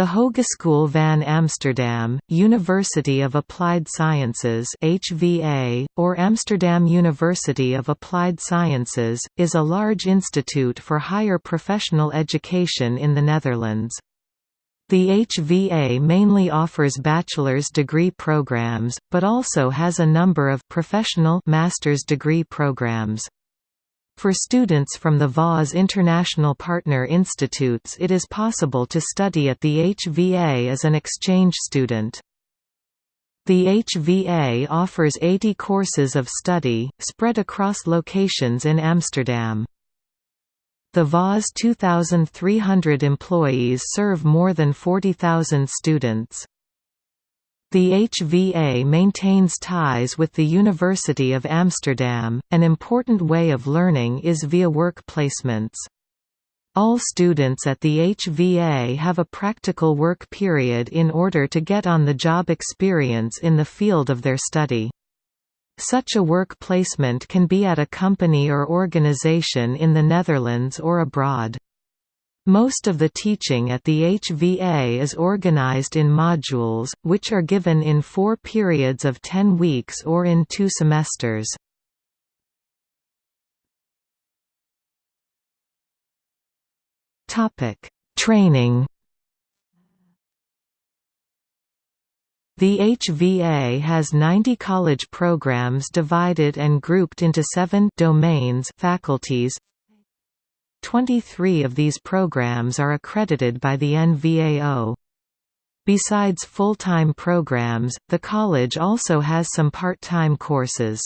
The Hogeschool van Amsterdam, University of Applied Sciences HVA, or Amsterdam University of Applied Sciences, is a large institute for higher professional education in the Netherlands. The HVA mainly offers bachelor's degree programs, but also has a number of professional master's degree programs. For students from the HVA's International Partner Institutes it is possible to study at the HVA as an exchange student. The HVA offers 80 courses of study, spread across locations in Amsterdam. The HVA's 2,300 employees serve more than 40,000 students. The HVA maintains ties with the University of Amsterdam. An important way of learning is via work placements. All students at the HVA have a practical work period in order to get on-the-job experience in the field of their study. Such a work placement can be at a company or organization in the Netherlands or abroad. Most of the teaching at the HVA is organized in modules, which are given in four periods of ten weeks or in two semesters. Training The HVA has 90 college programs divided and grouped into seven domains faculties 23 of these programs are accredited by the NVAO. Besides full-time programs, the college also has some part-time courses.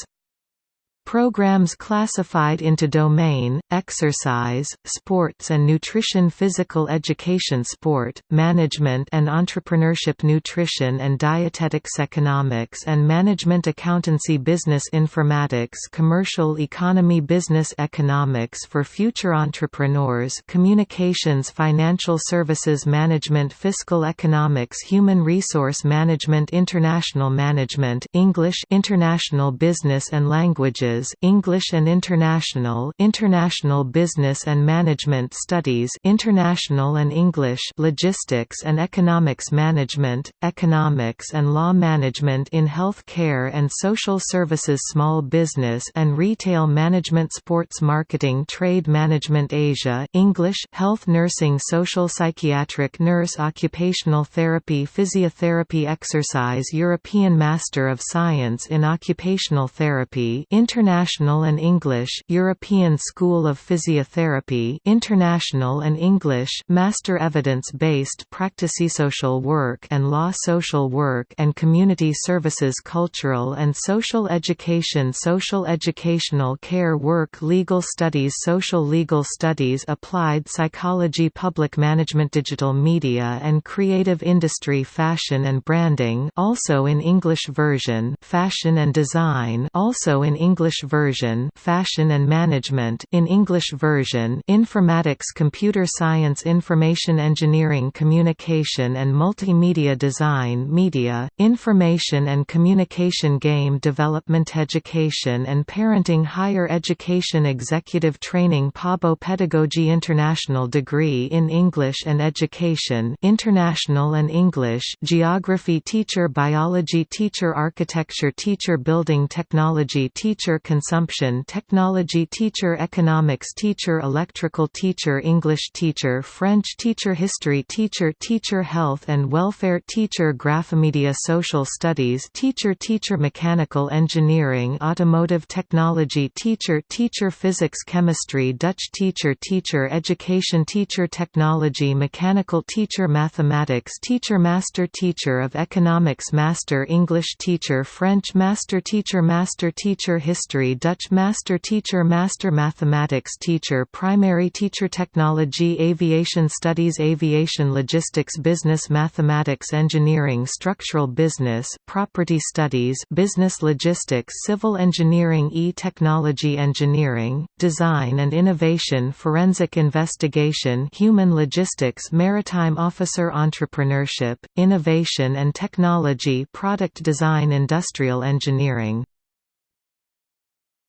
Programs classified into domain, exercise, sports and nutrition physical education sport, management and entrepreneurship nutrition and dietetics economics and management accountancy business informatics commercial economy business economics for future entrepreneurs communications financial services management fiscal economics human resource management international management English international business and languages English and International International Business and Management Studies International and English Logistics and Economics Management, Economics and Law Management in Health Care and Social Services Small Business and Retail Management Sports Marketing Trade Management Asia English Health Nursing Social Psychiatric Nurse Occupational Therapy Physiotherapy Exercise European Master of Science in Occupational Therapy International International and English European School of Physiotherapy International and English Master Evidence-Based Practice Social Work and Law Social Work and Community Services Cultural and Social Education Social Educational Care Work Legal Studies Social Legal Studies Applied Psychology Public Management Digital Media and Creative Industry Fashion and Branding also in English version Fashion and Design also in English English version Fashion and Management in English version Informatics Computer Science Information Engineering Communication and Multimedia Design Media, Information and Communication Game Development Education and Parenting Higher Education Executive Training Pabo Pedagogy International Degree in English and Education International and English Geography Teacher Biology Teacher Architecture Teacher Building Technology Teacher consumption technology teacher economics teacher electrical teacher English teacher French teacher history teacher teacher health and welfare teacher graphomedia social studies teacher teacher mechanical engineering automotive technology teacher teacher physics chemistry Dutch teacher teacher education teacher technology mechanical teacher mathematics teacher master teacher of economics master English teacher French master teacher master teacher history history Dutch master teacher master mathematics teacher primary teacher technology aviation studies aviation logistics business mathematics engineering structural business property studies business logistics civil engineering e-technology engineering design and innovation forensic investigation human logistics maritime officer entrepreneurship innovation and technology product design industrial engineering